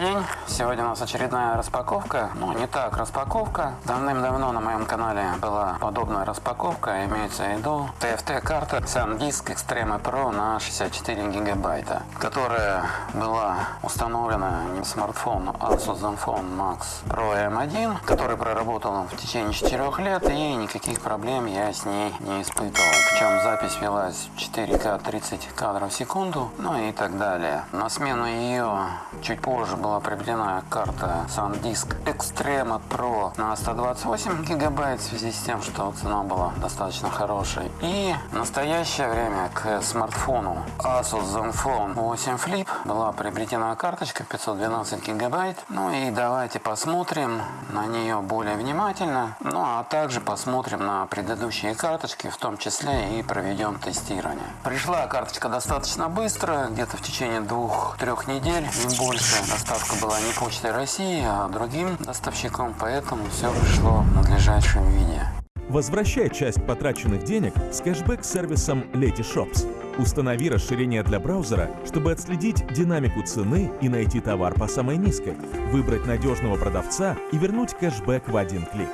嗯。Сегодня у нас очередная распаковка. Ну, не так распаковка. Давным-давно на моем канале была подобная распаковка. Имеется в виду TFT-карта SanDisk Extreme Pro на 64 гигабайта, которая была установлена не смартфон Asus Zenfone Max Pro M1, который проработал в течение 4 лет и никаких проблем я с ней не испытывал. Причем запись велась 4К 30 кадров в секунду, ну и так далее. На смену ее чуть позже была приобретена карта SanDisk Extreme Pro на 128 гигабайт в связи с тем, что цена была достаточно хорошей. И в настоящее время к смартфону Asus Zenfone 8 Flip была приобретена карточка 512 гигабайт. Ну и давайте посмотрим на нее более внимательно. Ну а также посмотрим на предыдущие карточки, в том числе и проведем тестирование. Пришла карточка достаточно быстро, где-то в течение двух-трех недель, не больше. Доставка была не Почтой России, а другим доставщиком, поэтому все пришло в надлежащем виде. Возвращай часть потраченных денег с кэшбэк-сервисом Letyshops. Установи расширение для браузера, чтобы отследить динамику цены и найти товар по самой низкой, выбрать надежного продавца и вернуть кэшбэк в один клик.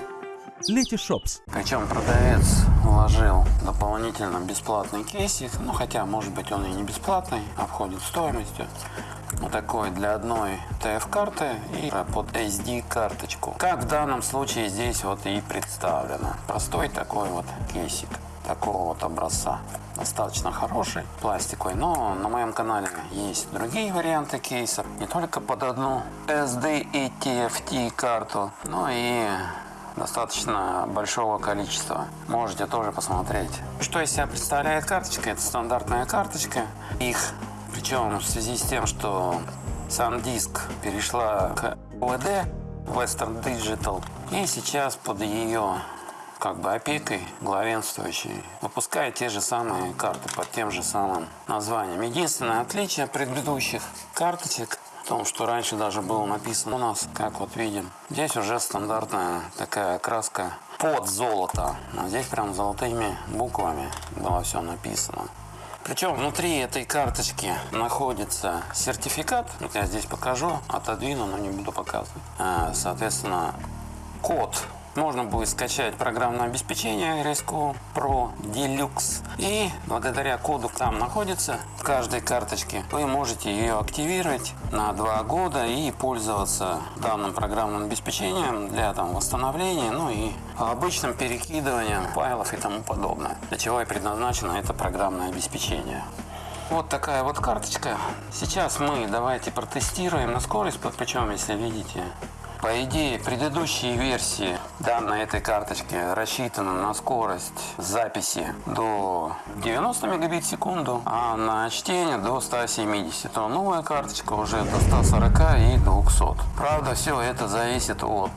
Letyshops. Причем продавец вложил дополнительно бесплатный кейсик, ну хотя может быть он и не бесплатный, входит стоимостью. Такой для одной TF-карты и под SD карточку. Как в данном случае здесь вот и представлено. Простой такой вот кейсик такого вот образца. Достаточно хороший, пластиковый, но на моем канале есть другие варианты кейсов. Не только под одну SD и TFT карту, но и достаточно большого количества. Можете тоже посмотреть. Что из себя представляет карточка? Это стандартная карточка. Их причем в связи с тем, что SanDisk перешла к OLED Western Digital и сейчас под ее как бы опекой главенствующей выпускает те же самые карты под тем же самым названием. Единственное отличие от предыдущих карточек в том, что раньше даже было написано у нас, как вот видим. Здесь уже стандартная такая краска под золото. А здесь прям золотыми буквами было все написано. Причем внутри этой карточки находится сертификат. Вот я здесь покажу, отодвину, но не буду показывать. А, соответственно, код можно будет скачать программное обеспечение Resco Pro Deluxe. И благодаря коду там находится в каждой карточке, вы можете ее активировать на два года и пользоваться данным программным обеспечением для там, восстановления, ну и обычным перекидыванием файлов и тому подобное. Для чего и предназначено это программное обеспечение. Вот такая вот карточка. Сейчас мы давайте протестируем на скорость, причем, если видите, по идее, предыдущие версии данной этой карточки рассчитаны на скорость записи до 90 мегабит в секунду, а на чтение до 170. То новая карточка уже до 140 и 200. Правда, все это зависит от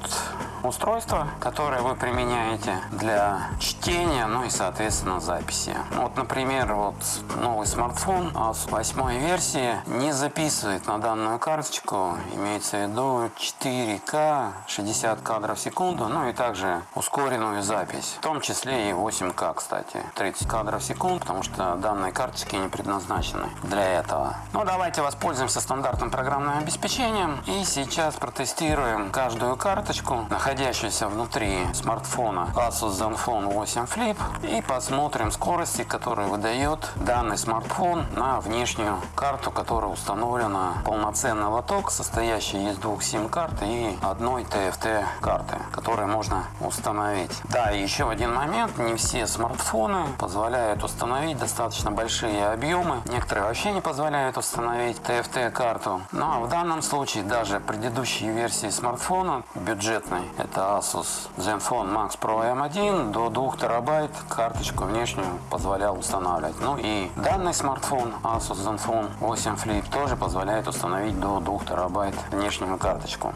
устройства, которое вы применяете для чтения, ну и, соответственно, записи. Вот, например, вот новый смартфон с восьмой версии не записывает на данную карточку, имеется в виду 4К, 60 кадров в секунду, ну и также ускоренную запись, в том числе и 8К, кстати, 30 кадров в секунду, потому что данные карточки не предназначены для этого. Ну, давайте воспользуемся стандартным программным обеспечением и сейчас протестируем каждую карточку, находящуюся внутри смартфона Asus Zenfone 8 Flip и посмотрим скорости, которые выдает данный смартфон на внешнюю карту, которая установлена полноценный лоток, состоящий из двух сим-карт и одной TFT карты, которые можно установить. Да, еще один момент, не все смартфоны позволяют установить достаточно большие объемы, некоторые вообще не позволяют установить TFT карту. Но ну, а в данном случае даже предыдущие версии смартфона бюджетной это Asus Zenfone Max Pro M1 до 2 терабайт карточку внешнюю позволял устанавливать. Ну и данный смартфон Asus Zenfone 8 Flip тоже позволяет установить до 2 терабайт внешнюю карточку.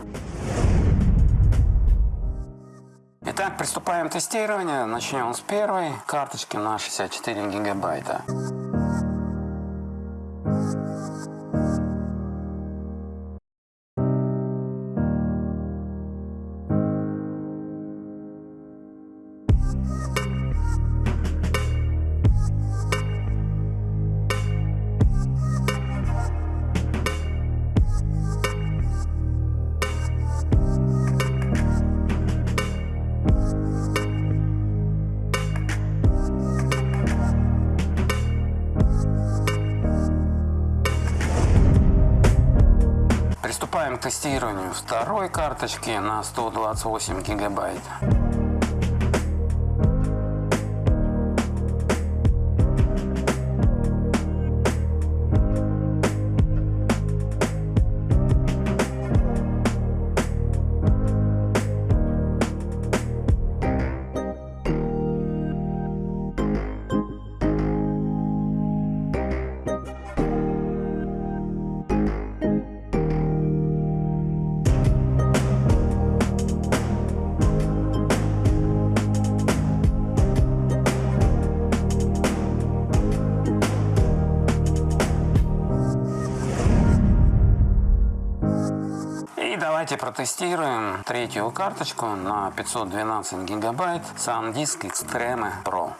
Итак, приступаем к тестированию. Начнем с первой карточки на 64 гигабайта. Приступаем к тестированию второй карточки на 128 гигабайт. Давайте протестируем третью карточку на 512 гигабайт SanDisk Extreme Pro.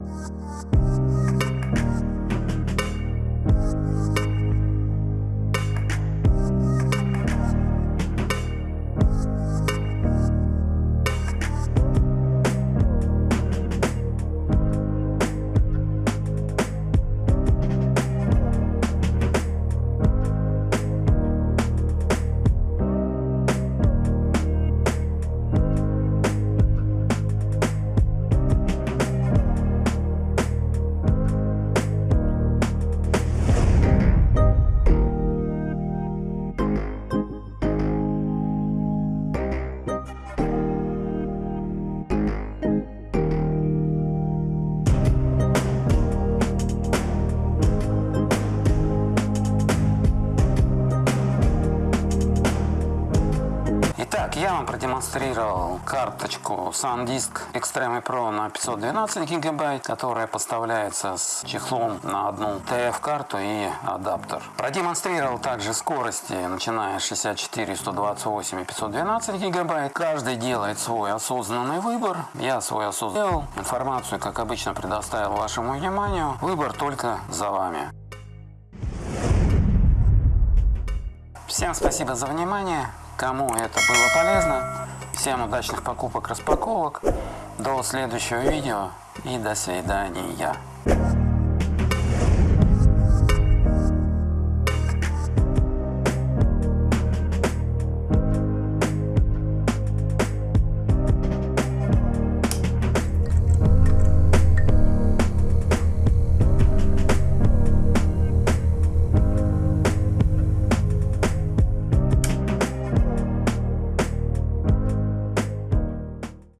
Итак, я вам продемонстрировал карточку SanDisk Extreme Pro на 512 гигабайт, которая поставляется с чехлом на одну TF-карту и адаптер. Продемонстрировал также скорости, начиная с 64, 128 и 512 гигабайт. Каждый делает свой осознанный выбор. Я свой осознанный. Информацию, как обычно, предоставил вашему вниманию. Выбор только за вами. Всем спасибо за внимание. Кому это было полезно, всем удачных покупок, распаковок. До следующего видео и до свидания.